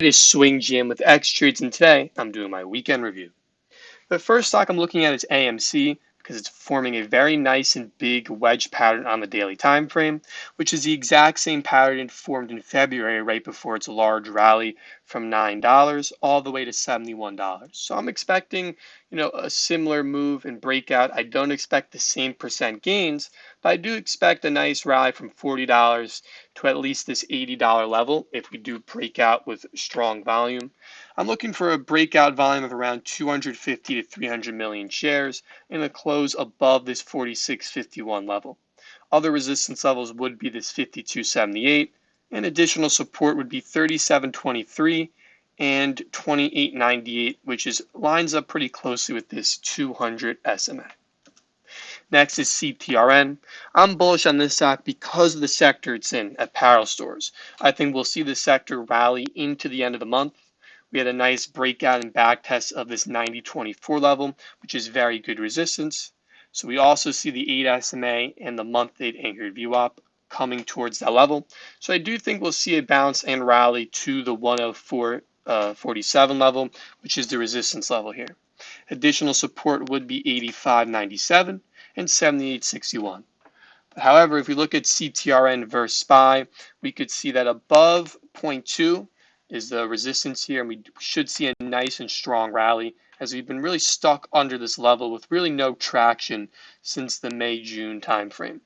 It is Swing Jim with X Trades, and today I'm doing my weekend review. The first stock I'm looking at is AMC because it's forming a very nice and big wedge pattern on the daily time frame, which is the exact same pattern formed in February right before its large rally from $9 all the way to $71. So I'm expecting, you know, a similar move and breakout. I don't expect the same percent gains, but I do expect a nice rally from $40 to at least this $80 level if we do break out with strong volume. I'm looking for a breakout volume of around 250 to 300 million shares and a close above this 46.51 level. Other resistance levels would be this 52.78 and additional support would be 37.23 and 28.98 which is lines up pretty closely with this 200 SMA. Next is CTRN. I'm bullish on this stock because of the sector it's in, apparel stores. I think we'll see the sector rally into the end of the month. We had a nice breakout and back test of this 90.24 level, which is very good resistance. So we also see the 8 SMA and the month monthly anchored VWAP coming towards that level. So I do think we'll see a bounce and rally to the 104.47 uh, level, which is the resistance level here. Additional support would be 85.97 and 78.61. However, if we look at CTRN versus SPY, we could see that above 0.2 is the resistance here, and we should see a nice and strong rally as we've been really stuck under this level with really no traction since the May-June timeframe.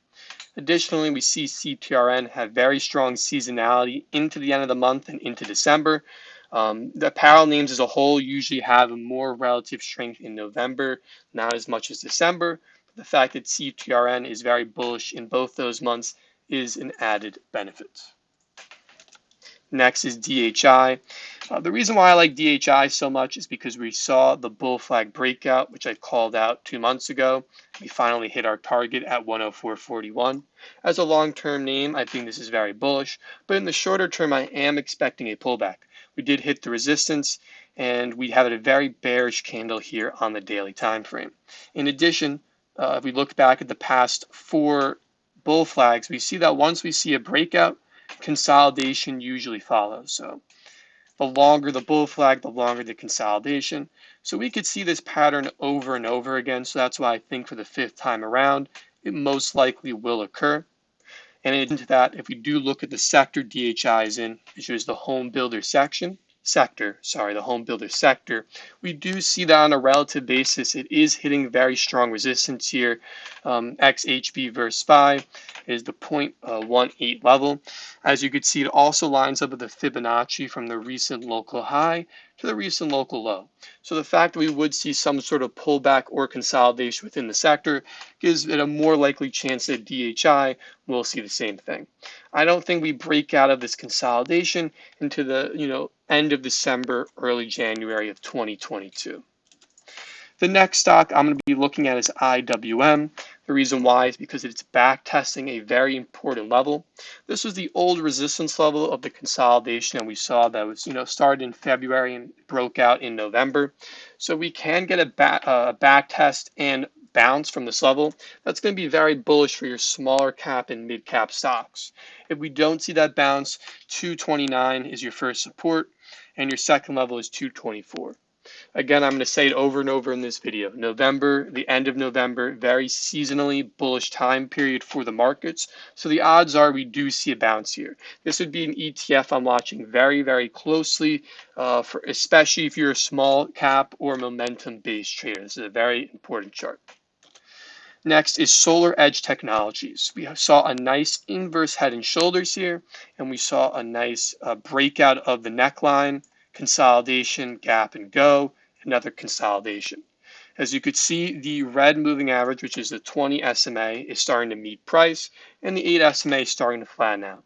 Additionally, we see CTRN have very strong seasonality into the end of the month and into December. Um, the apparel names as a whole usually have more relative strength in November, not as much as December, the fact that CTRN is very bullish in both those months is an added benefit. Next is DHI. Uh, the reason why I like DHI so much is because we saw the bull flag breakout, which I called out two months ago. We finally hit our target at 104.41. As a long-term name, I think this is very bullish, but in the shorter term, I am expecting a pullback. We did hit the resistance, and we have a very bearish candle here on the daily time frame. In addition, uh, if we look back at the past four bull flags, we see that once we see a breakout, consolidation usually follows. So the longer the bull flag, the longer the consolidation. So we could see this pattern over and over again. So that's why I think for the fifth time around, it most likely will occur. And into that, if we do look at the sector DHI is in, which is the home builder section, sector, sorry, the home builder sector, we do see that on a relative basis, it is hitting very strong resistance here. Um, XHB versus SPY is the 0.18 uh, level. As you can see, it also lines up with the Fibonacci from the recent local high to the recent local low. So the fact that we would see some sort of pullback or consolidation within the sector gives it a more likely chance that DHI will see the same thing. I don't think we break out of this consolidation into the, you know, end of December, early January of 2022. The next stock I'm going to be looking at is IWM. The reason why is because it's back testing a very important level. This was the old resistance level of the consolidation and we saw that was, you know, started in February and broke out in November. So we can get a back, uh, a back test and bounce from this level. That's going to be very bullish for your smaller cap and mid cap stocks. If we don't see that bounce, 229 is your first support and your second level is 224. Again, I'm going to say it over and over in this video. November, the end of November, very seasonally bullish time period for the markets. So the odds are we do see a bounce here. This would be an ETF I'm watching very, very closely, uh, for especially if you're a small cap or momentum based trader. This is a very important chart. Next is Solar Edge Technologies. We saw a nice inverse head and shoulders here, and we saw a nice uh, breakout of the neckline consolidation, gap and go, another consolidation. As you could see, the red moving average, which is the 20 SMA, is starting to meet price, and the 8 SMA is starting to flatten out.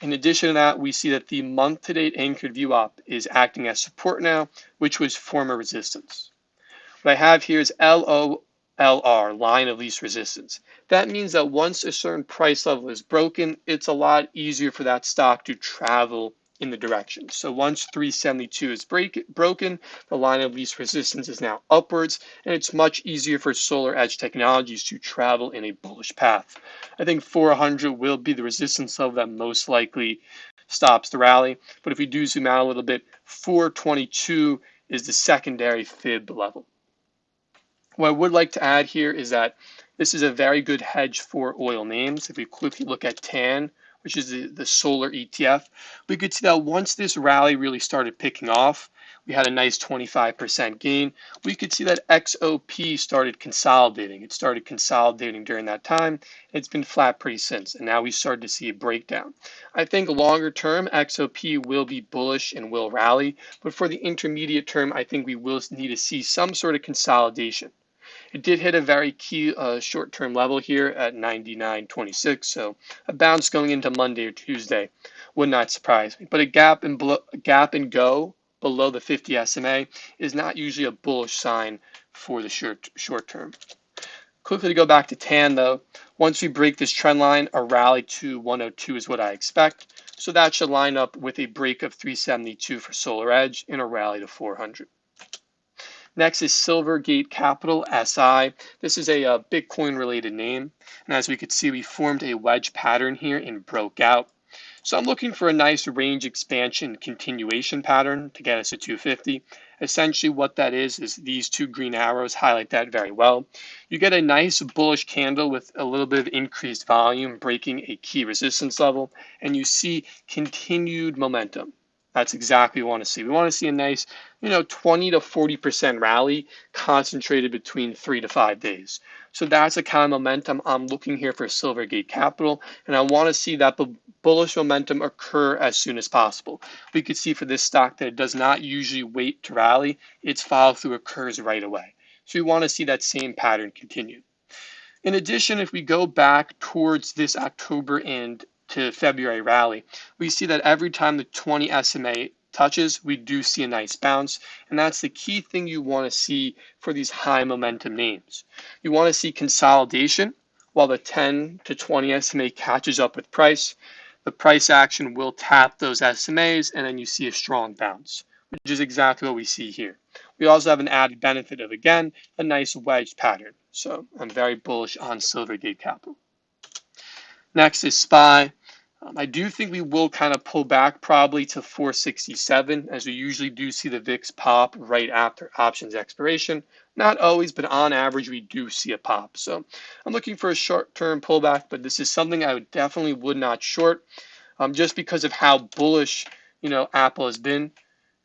In addition to that, we see that the month-to-date anchored VWAP is acting as support now, which was former resistance. What I have here is LOLR, line of least resistance. That means that once a certain price level is broken, it's a lot easier for that stock to travel in the direction. So once 372 is break, broken, the line of least resistance is now upwards, and it's much easier for Solar Edge Technologies to travel in a bullish path. I think 400 will be the resistance level that most likely stops the rally. But if we do zoom out a little bit, 422 is the secondary fib level. What I would like to add here is that this is a very good hedge for oil names. If we quickly look at TAN, which is the, the solar ETF, we could see that once this rally really started picking off, we had a nice 25% gain. We could see that XOP started consolidating. It started consolidating during that time. It's been flat pretty since, and now we started to see a breakdown. I think longer term, XOP will be bullish and will rally, but for the intermediate term, I think we will need to see some sort of consolidation. It did hit a very key uh, short-term level here at 99.26, so a bounce going into Monday or Tuesday would not surprise me. But a gap and gap and go below the 50 SMA is not usually a bullish sign for the short short term. Quickly to go back to TAN though, once we break this trend line, a rally to 102 is what I expect. So that should line up with a break of 372 for Solar Edge and a rally to 400. Next is Silvergate Capital, SI. This is a, a uh, Bitcoin related name. And as we could see, we formed a wedge pattern here and broke out. So I'm looking for a nice range expansion continuation pattern to get us to 250. Essentially what that is, is these two green arrows highlight that very well. You get a nice bullish candle with a little bit of increased volume breaking a key resistance level, and you see continued momentum. That's exactly what we want to see. We want to see a nice, you know, 20 to 40% rally concentrated between three to five days. So that's the kind of momentum I'm looking here for Silvergate Capital. And I want to see that bullish momentum occur as soon as possible. We could see for this stock that it does not usually wait to rally. Its follow through occurs right away. So we want to see that same pattern continue. In addition, if we go back towards this October and to February rally, we see that every time the 20 SMA touches, we do see a nice bounce. And that's the key thing you want to see for these high momentum names. You want to see consolidation while the 10 to 20 SMA catches up with price. The price action will tap those SMAs and then you see a strong bounce, which is exactly what we see here. We also have an added benefit of, again, a nice wedge pattern. So I'm very bullish on Silvergate Capital. Next is SPY. Um, I do think we will kind of pull back probably to 467 as we usually do see the VIX pop right after options expiration. Not always, but on average, we do see a pop. So I'm looking for a short-term pullback, but this is something I would definitely would not short um, just because of how bullish, you know, Apple has been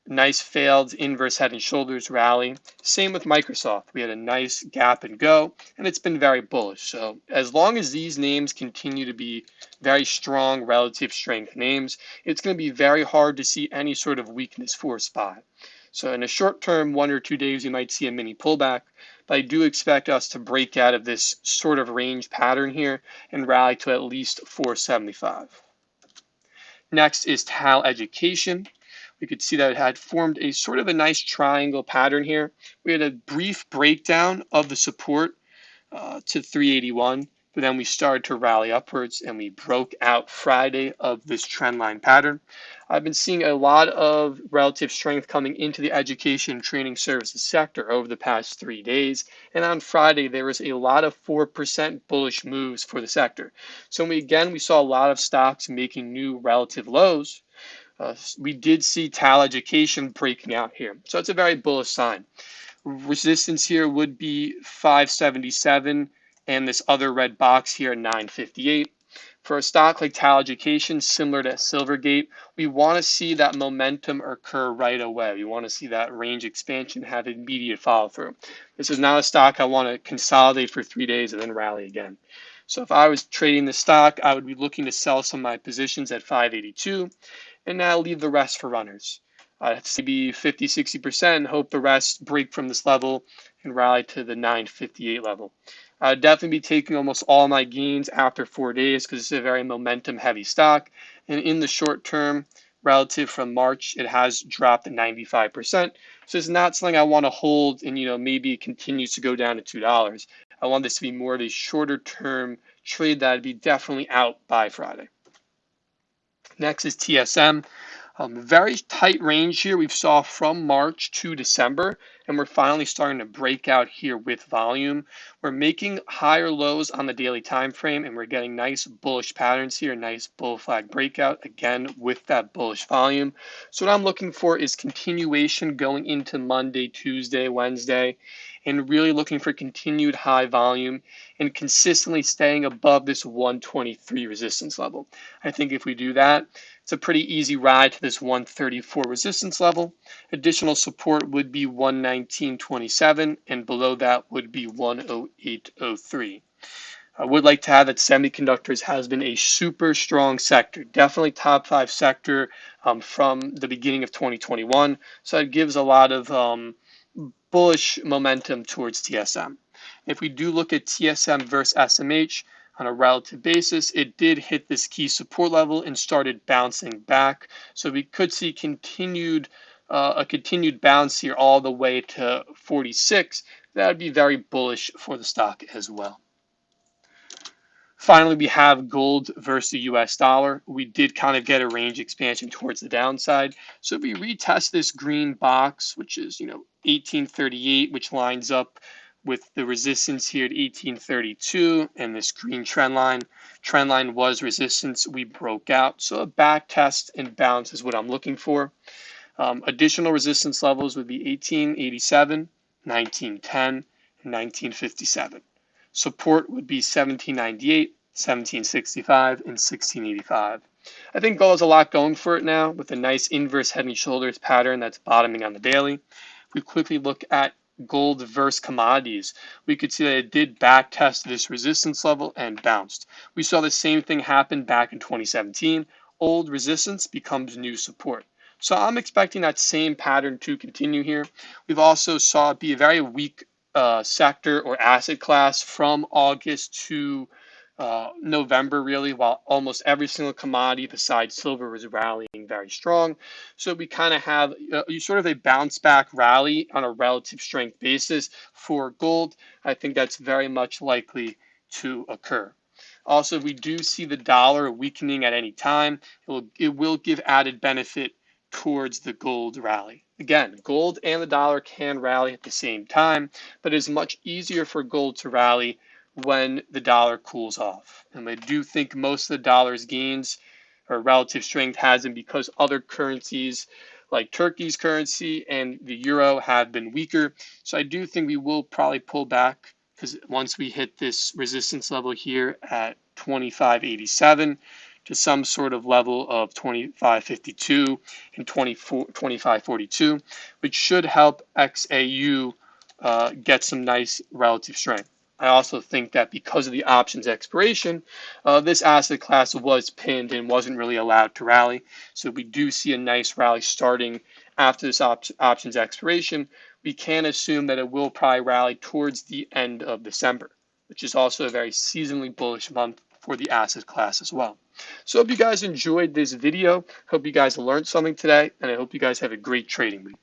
nice failed inverse head and shoulders rally. Same with Microsoft. We had a nice gap and go, and it's been very bullish. So as long as these names continue to be very strong relative strength names, it's going to be very hard to see any sort of weakness for SPY. So in a short term, one or two days, you might see a mini pullback, but I do expect us to break out of this sort of range pattern here and rally to at least 475. Next is TAL Education we could see that it had formed a sort of a nice triangle pattern here. We had a brief breakdown of the support uh, to 381, but then we started to rally upwards and we broke out Friday of this trend line pattern. I've been seeing a lot of relative strength coming into the education training services sector over the past three days. And on Friday, there was a lot of 4% bullish moves for the sector. So we, again, we saw a lot of stocks making new relative lows uh, we did see TAL education breaking out here. So it's a very bullish sign. Resistance here would be 577 and this other red box here 958. For a stock like TAL Education, similar to Silvergate, we want to see that momentum occur right away. We want to see that range expansion have immediate follow through. This is not a stock I want to consolidate for three days and then rally again. So if I was trading the stock, I would be looking to sell some of my positions at 582 and now leave the rest for runners. Uh, maybe 50, 60%, hope the rest break from this level and rally to the 958 level. I'd definitely be taking almost all my gains after four days because it's a very momentum heavy stock. And in the short term, relative from March, it has dropped 95%. So it's not something I want to hold and, you know, maybe it continues to go down to $2. I want this to be more of a shorter term trade that would be definitely out by Friday. Next is TSM. Um, very tight range here we saw from March to December, and we're finally starting to break out here with volume. We're making higher lows on the daily time frame, and we're getting nice bullish patterns here, nice bull flag breakout, again, with that bullish volume. So what I'm looking for is continuation going into Monday, Tuesday, Wednesday, and really looking for continued high volume and consistently staying above this 123 resistance level. I think if we do that, it's a pretty easy ride to this 134 resistance level. Additional support would be 119.27 and below that would be 108.03. I would like to add that semiconductors has been a super strong sector, definitely top five sector um, from the beginning of 2021. So it gives a lot of um, bullish momentum towards TSM. If we do look at TSM versus SMH, on a relative basis, it did hit this key support level and started bouncing back. So we could see continued uh, a continued bounce here all the way to 46. That would be very bullish for the stock as well. Finally, we have gold versus the US dollar. We did kind of get a range expansion towards the downside. So we retest this green box, which is, you know, 1838, which lines up with the resistance here at 1832 and this green trend line. Trend line was resistance. We broke out. So a back test and bounce is what I'm looking for. Um, additional resistance levels would be 1887, 1910, and 1957. Support would be 1798, 1765, and 1685. I think gold has a lot going for it now with a nice inverse head and shoulders pattern that's bottoming on the daily. If we quickly look at gold versus commodities, we could see that it did back test this resistance level and bounced. We saw the same thing happen back in 2017. Old resistance becomes new support. So I'm expecting that same pattern to continue here. We've also saw it be a very weak uh, sector or asset class from August to uh, November, really, while almost every single commodity besides silver was rallying very strong. So we kind of have uh, sort of a bounce back rally on a relative strength basis for gold. I think that's very much likely to occur. Also, if we do see the dollar weakening at any time, it will, it will give added benefit towards the gold rally. Again, gold and the dollar can rally at the same time, but it's much easier for gold to rally when the dollar cools off. And I do think most of the dollar's gains or relative strength has been because other currencies like Turkey's currency and the euro have been weaker. So I do think we will probably pull back because once we hit this resistance level here at 2587 to some sort of level of 2552 and 2542, which should help XAU uh, get some nice relative strength. I also think that because of the options expiration, uh, this asset class was pinned and wasn't really allowed to rally. So we do see a nice rally starting after this op options expiration. We can assume that it will probably rally towards the end of December, which is also a very seasonally bullish month for the asset class as well. So hope you guys enjoyed this video. Hope you guys learned something today, and I hope you guys have a great trading week.